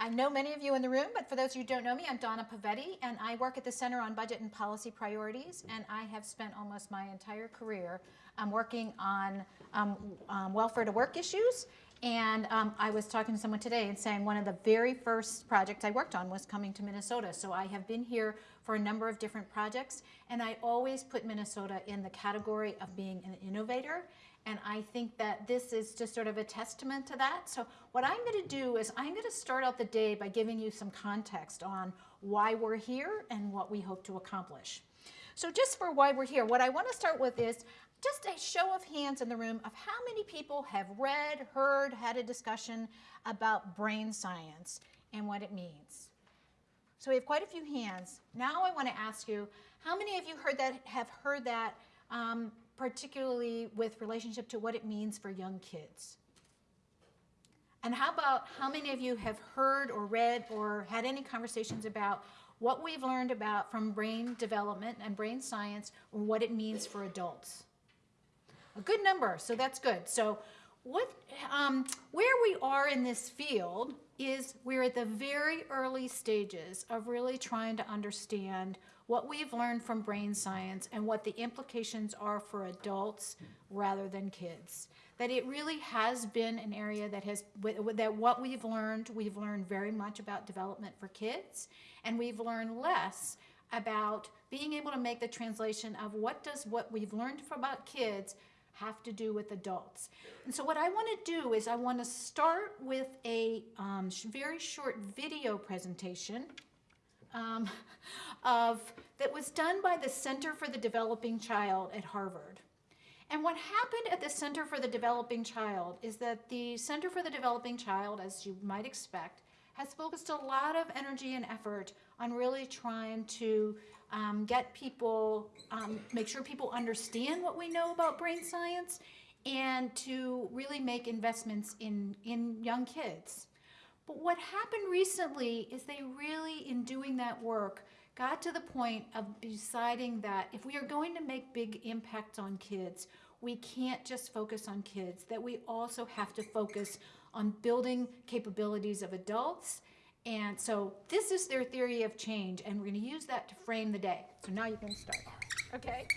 I know many of you in the room, but for those who don't know me, I'm Donna Pavetti, and I work at the Center on Budget and Policy Priorities, and I have spent almost my entire career um, working on um, um, welfare to work issues. And um, I was talking to someone today and saying one of the very first projects I worked on was coming to Minnesota. So I have been here for a number of different projects, and I always put Minnesota in the category of being an innovator and I think that this is just sort of a testament to that. So what I'm going to do is I'm going to start out the day by giving you some context on why we're here and what we hope to accomplish. So just for why we're here, what I want to start with is just a show of hands in the room of how many people have read, heard, had a discussion about brain science and what it means. So we have quite a few hands. Now I want to ask you, how many of you heard that have heard that um, particularly with relationship to what it means for young kids. And how about how many of you have heard or read or had any conversations about what we've learned about from brain development and brain science or what it means for adults? A good number, so that's good. So what, um, where we are in this field is we're at the very early stages of really trying to understand what we've learned from brain science and what the implications are for adults rather than kids. That it really has been an area that has, that what we've learned, we've learned very much about development for kids, and we've learned less about being able to make the translation of what does what we've learned about kids have to do with adults. And so what I want to do is I want to start with a um, very short video presentation um, of, that was done by the Center for the Developing Child at Harvard. And what happened at the Center for the Developing Child is that the Center for the Developing Child, as you might expect, has focused a lot of energy and effort on really trying to um, get people, um, make sure people understand what we know about brain science and to really make investments in, in young kids. But what happened recently is they really, in doing that work, got to the point of deciding that if we are going to make big impacts on kids, we can't just focus on kids, that we also have to focus on building capabilities of adults. And so this is their theory of change, and we're going to use that to frame the day. So now you can start. Okay?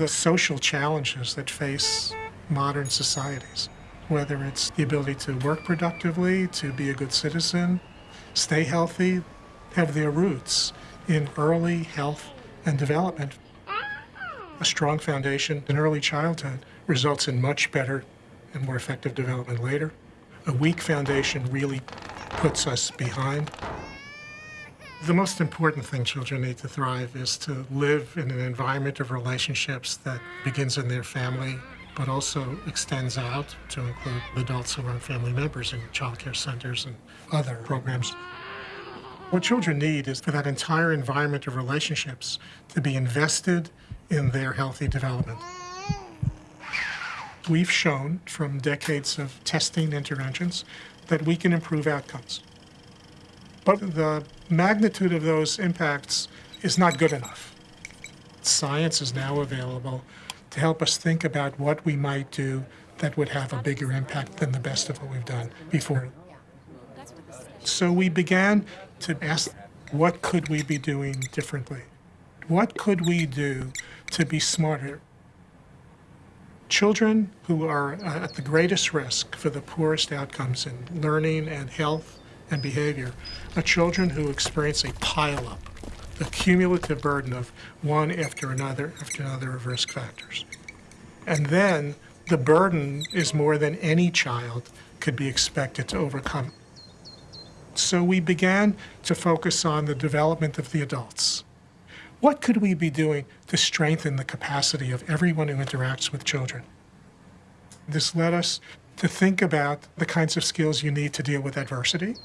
The social challenges that face modern societies, whether it's the ability to work productively, to be a good citizen, stay healthy, have their roots in early health and development. A strong foundation in early childhood results in much better and more effective development later. A weak foundation really puts us behind. The most important thing children need to thrive is to live in an environment of relationships that begins in their family, but also extends out to include adults who are family members in child care centers and other programs. What children need is for that entire environment of relationships to be invested in their healthy development. We've shown from decades of testing interventions that we can improve outcomes. But the magnitude of those impacts is not good enough. Science is now available to help us think about what we might do that would have a bigger impact than the best of what we've done before. So we began to ask, what could we be doing differently? What could we do to be smarter? Children who are at the greatest risk for the poorest outcomes in learning and health and behavior are children who experience a pileup, the cumulative burden of one after another after another of risk factors. And then the burden is more than any child could be expected to overcome. So we began to focus on the development of the adults. What could we be doing to strengthen the capacity of everyone who interacts with children? This led us to think about the kinds of skills you need to deal with adversity,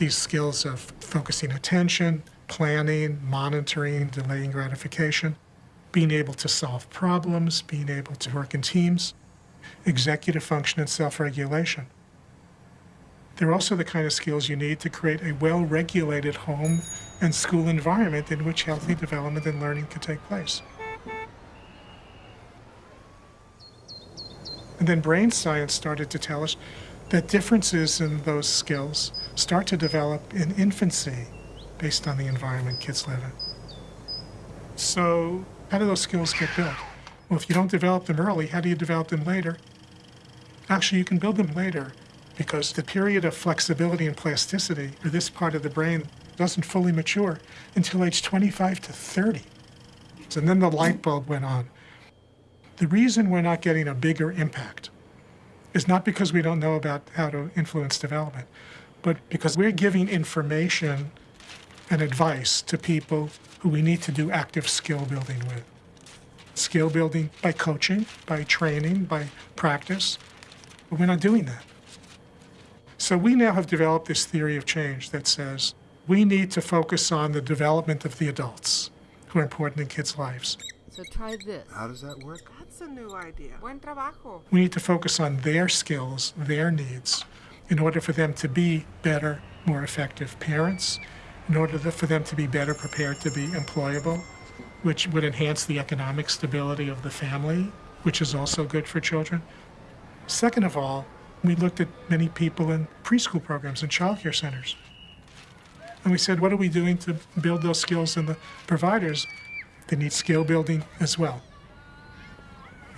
these skills of focusing attention, planning, monitoring, delaying gratification, being able to solve problems, being able to work in teams, executive function and self-regulation. They're also the kind of skills you need to create a well regulated home and school environment in which healthy development and learning can take place. And then brain science started to tell us that differences in those skills start to develop in infancy based on the environment kids live in. So, how do those skills get built? Well, if you don't develop them early, how do you develop them later? Actually, you can build them later because the period of flexibility and plasticity for this part of the brain doesn't fully mature until age 25 to 30. And then the light bulb went on. The reason we're not getting a bigger impact is not because we don't know about how to influence development, but because we're giving information and advice to people who we need to do active skill building with. Skill building by coaching, by training, by practice. But we're not doing that. So we now have developed this theory of change that says we need to focus on the development of the adults who are important in kids' lives. So try this. How does that work? That's a new idea. Buen trabajo. We need to focus on their skills, their needs, in order for them to be better, more effective parents, in order for them to be better prepared to be employable, which would enhance the economic stability of the family, which is also good for children. Second of all, we looked at many people in preschool programs and childcare centers. And we said, what are we doing to build those skills in the providers? They need skill building as well.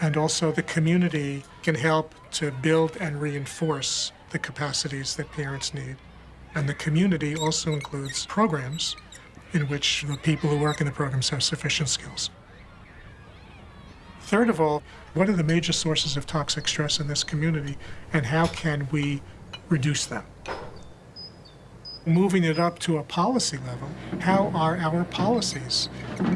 And also, the community can help to build and reinforce the capacities that parents need. And the community also includes programs in which the people who work in the programs have sufficient skills. Third of all, what are the major sources of toxic stress in this community and how can we reduce them? Moving it up to a policy level, how are our policies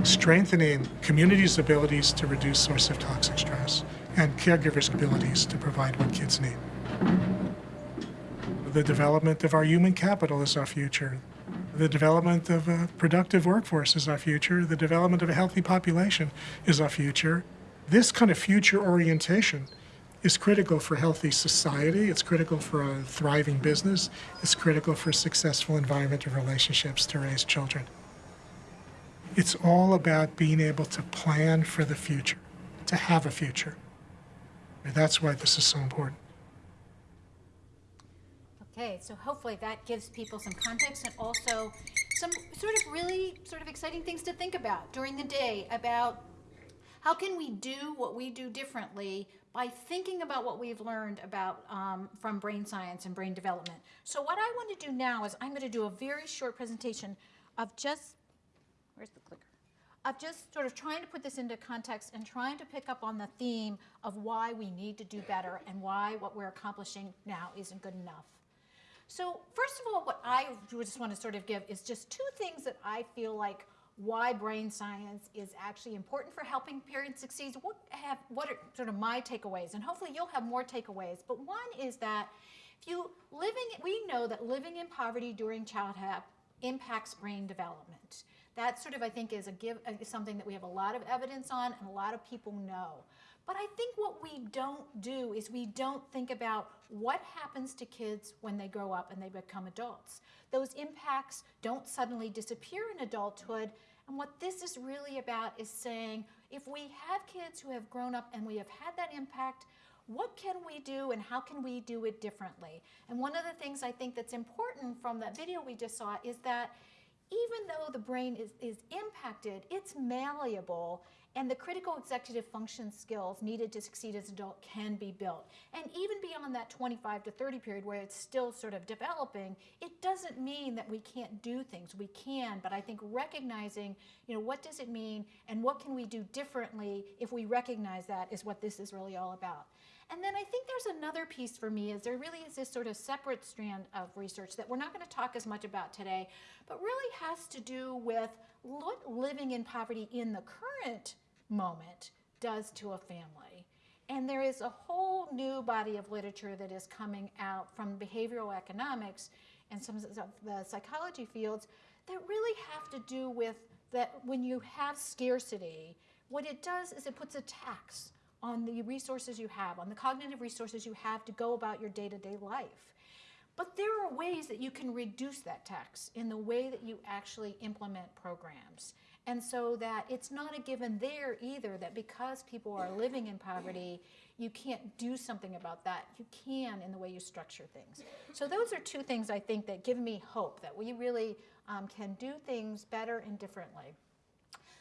strengthening communities' abilities to reduce source of toxic stress and caregivers' abilities to provide what kids need? The development of our human capital is our future. The development of a productive workforce is our future. The development of a healthy population is our future. This kind of future orientation is critical for healthy society. It's critical for a thriving business. It's critical for successful environmental relationships to raise children. It's all about being able to plan for the future, to have a future. That's why this is so important. Okay, so hopefully that gives people some context and also some sort of really sort of exciting things to think about during the day about how can we do what we do differently by thinking about what we've learned about um, from brain science and brain development. So what I want to do now is I'm going to do a very short presentation of just where's the clicker? Of just sort of trying to put this into context and trying to pick up on the theme of why we need to do better and why what we're accomplishing now isn't good enough. So first of all, what I just want to sort of give is just two things that I feel like why brain science is actually important for helping parents succeed. What have what are sort of my takeaways, and hopefully you'll have more takeaways. But one is that if you living, we know that living in poverty during childhood impacts brain development. That sort of I think is a give is something that we have a lot of evidence on, and a lot of people know. But I think what we don't do is we don't think about what happens to kids when they grow up and they become adults. Those impacts don't suddenly disappear in adulthood. And what this is really about is saying if we have kids who have grown up and we have had that impact, what can we do and how can we do it differently? And one of the things I think that's important from that video we just saw is that even though the brain is, is impacted, it's malleable and the critical executive function skills needed to succeed as an adult can be built. And even beyond that 25 to 30 period where it's still sort of developing, it doesn't mean that we can't do things. We can, but I think recognizing, you know, what does it mean and what can we do differently if we recognize that is what this is really all about. And then I think there's another piece for me is there really is this sort of separate strand of research that we're not going to talk as much about today, but really has to do with living in poverty in the current moment does to a family. And there is a whole new body of literature that is coming out from behavioral economics and some of the psychology fields that really have to do with that when you have scarcity, what it does is it puts a tax on the resources you have, on the cognitive resources you have to go about your day to day life. But there are ways that you can reduce that tax in the way that you actually implement programs. And so that it's not a given there either that because people are living in poverty, you can't do something about that. You can in the way you structure things. So those are two things I think that give me hope that we really um, can do things better and differently.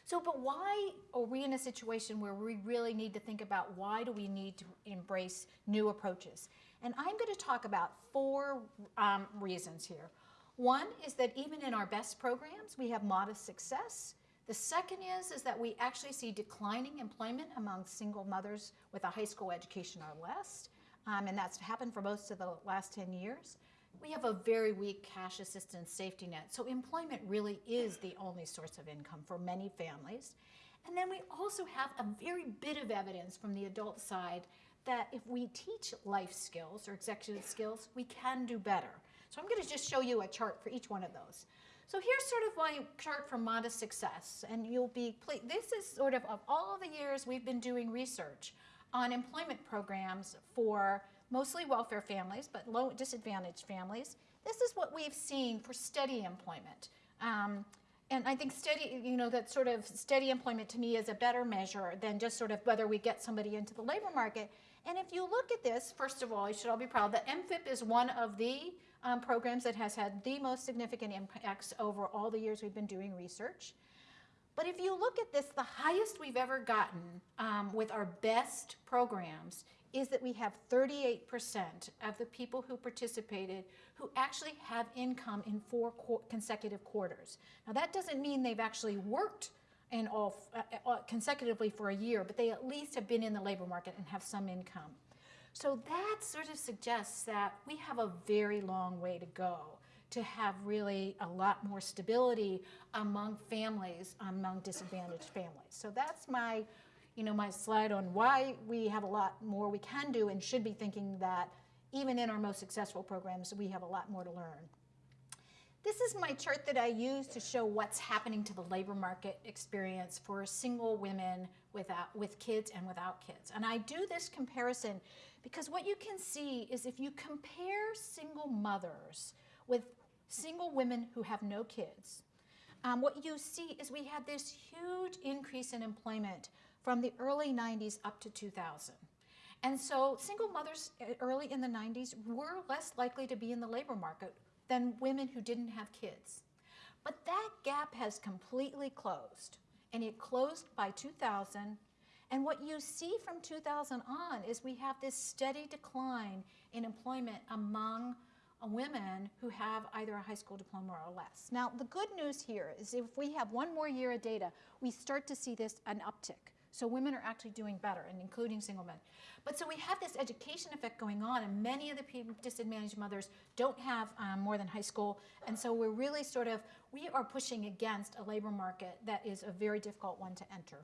So, but why are we in a situation where we really need to think about why do we need to embrace new approaches? And I'm going to talk about four um, reasons here. One is that even in our best programs, we have modest success. The second is, is that we actually see declining employment among single mothers with a high school education or less. Um, and that's happened for most of the last 10 years. We have a very weak cash assistance safety net. So employment really is the only source of income for many families. And then we also have a very bit of evidence from the adult side that if we teach life skills or executive skills, we can do better. So I'm going to just show you a chart for each one of those. So here's sort of my chart for modest success, and you'll be, this is sort of of all the years we've been doing research on employment programs for mostly welfare families, but low disadvantaged families. This is what we've seen for steady employment. Um, and I think steady, you know, that sort of steady employment to me is a better measure than just sort of whether we get somebody into the labor market. And if you look at this, first of all, you should all be proud that MFIP is one of the um, programs that has had the most significant impacts over all the years we've been doing research. But if you look at this, the highest we've ever gotten um, with our best programs is that we have 38% of the people who participated who actually have income in four qu consecutive quarters. Now that doesn't mean they've actually worked in all uh, uh, consecutively for a year, but they at least have been in the labor market and have some income. So that sort of suggests that we have a very long way to go to have really a lot more stability among families, among disadvantaged families. So that's my, you know, my slide on why we have a lot more we can do and should be thinking that even in our most successful programs, we have a lot more to learn. This is my chart that I use to show what's happening to the labor market experience for single women without, with kids and without kids. And I do this comparison because what you can see is if you compare single mothers with single women who have no kids, um, what you see is we had this huge increase in employment from the early 90s up to 2000. And so single mothers uh, early in the 90s were less likely to be in the labor market than women who didn't have kids. But that gap has completely closed, and it closed by 2000. And what you see from 2000 on is we have this steady decline in employment among women who have either a high school diploma or less. Now, the good news here is if we have one more year of data, we start to see this an uptick. So women are actually doing better, and including single men. But so we have this education effect going on, and many of the disadvantaged mothers don't have um, more than high school, and so we're really sort of, we are pushing against a labor market that is a very difficult one to enter.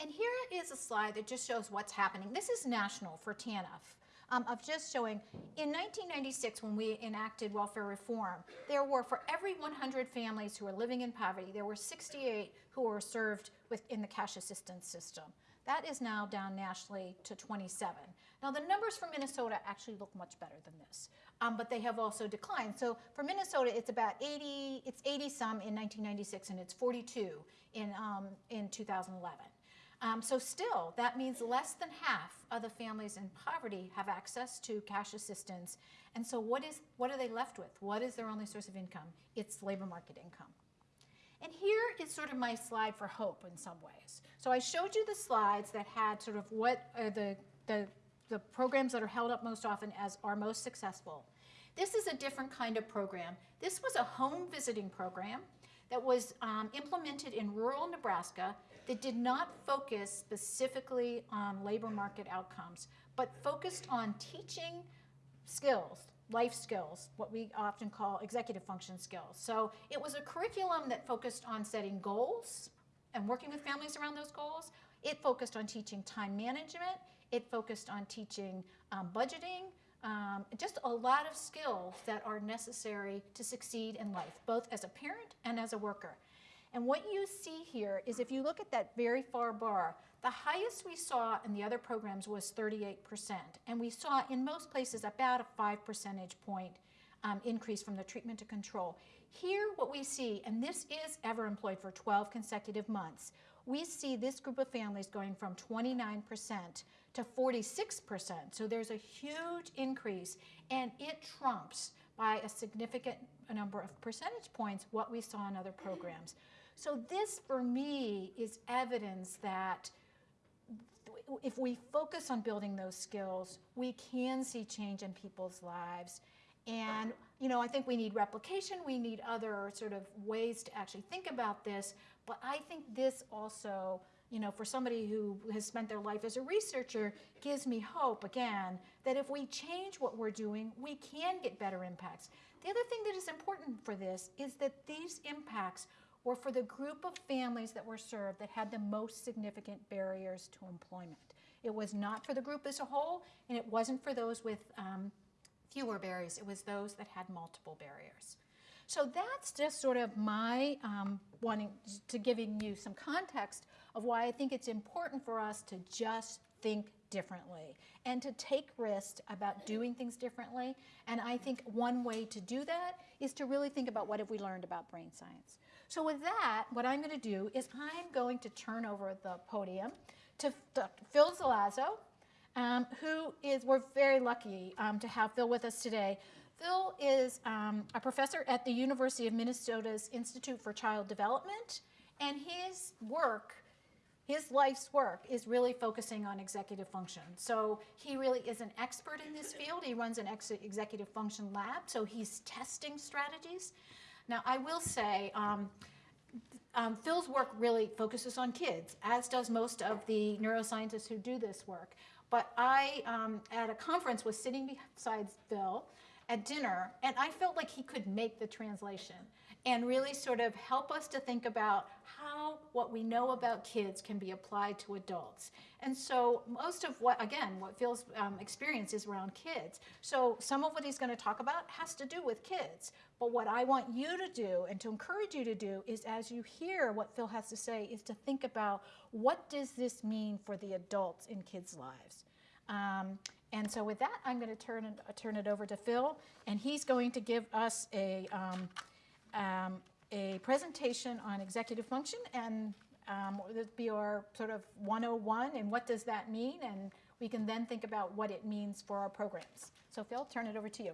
And here is a slide that just shows what's happening. This is national for TANF. Um, of just showing, in 1996 when we enacted welfare reform, there were for every 100 families who were living in poverty, there were 68 who were served within the cash assistance system. That is now down nationally to 27. Now the numbers for Minnesota actually look much better than this, um, but they have also declined. So for Minnesota, it's about 80, it's 80 some in 1996 and it's 42 in, um, in 2011. Um, so still, that means less than half of the families in poverty have access to cash assistance. And so what, is, what are they left with? What is their only source of income? It's labor market income. And here is sort of my slide for hope in some ways. So I showed you the slides that had sort of what are the, the, the programs that are held up most often as are most successful. This is a different kind of program. This was a home visiting program that was um, implemented in rural Nebraska that did not focus specifically on labor market outcomes, but focused on teaching skills life skills, what we often call executive function skills. So it was a curriculum that focused on setting goals and working with families around those goals. It focused on teaching time management. It focused on teaching um, budgeting, um, just a lot of skills that are necessary to succeed in life, both as a parent and as a worker. And what you see here is if you look at that very far bar, the highest we saw in the other programs was 38%, and we saw in most places about a 5 percentage point um, increase from the treatment to control. Here, what we see, and this is ever employed for 12 consecutive months, we see this group of families going from 29% to 46%. So there's a huge increase, and it trumps by a significant number of percentage points what we saw in other programs. So this, for me, is evidence that if we focus on building those skills, we can see change in people's lives. And, you know, I think we need replication, we need other sort of ways to actually think about this, but I think this also, you know, for somebody who has spent their life as a researcher, gives me hope, again, that if we change what we're doing, we can get better impacts. The other thing that is important for this is that these impacts were for the group of families that were served that had the most significant barriers to employment. It was not for the group as a whole, and it wasn't for those with um, fewer barriers. It was those that had multiple barriers. So that's just sort of my um, wanting to giving you some context of why I think it's important for us to just think differently and to take risks about doing things differently. And I think one way to do that is to really think about what have we learned about brain science. So with that, what I'm going to do is I'm going to turn over the podium to Dr. Phil Zelazo, um, who is, we're very lucky um, to have Phil with us today. Phil is um, a professor at the University of Minnesota's Institute for Child Development, and his work, his life's work, is really focusing on executive function. So he really is an expert in this field. He runs an ex executive function lab, so he's testing strategies. Now, I will say, um, um, Phil's work really focuses on kids, as does most of the neuroscientists who do this work. But I, um, at a conference, was sitting beside Phil at dinner, and I felt like he could make the translation and really sort of help us to think about how what we know about kids can be applied to adults. And so most of what, again, what Phil's um, experience is around kids. So some of what he's going to talk about has to do with kids. But what I want you to do and to encourage you to do is as you hear what Phil has to say is to think about what does this mean for the adults in kids' lives. Um, and so with that, I'm going to turn it, turn it over to Phil, and he's going to give us a, um, um, a presentation on executive function, and um, this be our sort of 101, and what does that mean, and we can then think about what it means for our programs. So Phil, turn it over to you.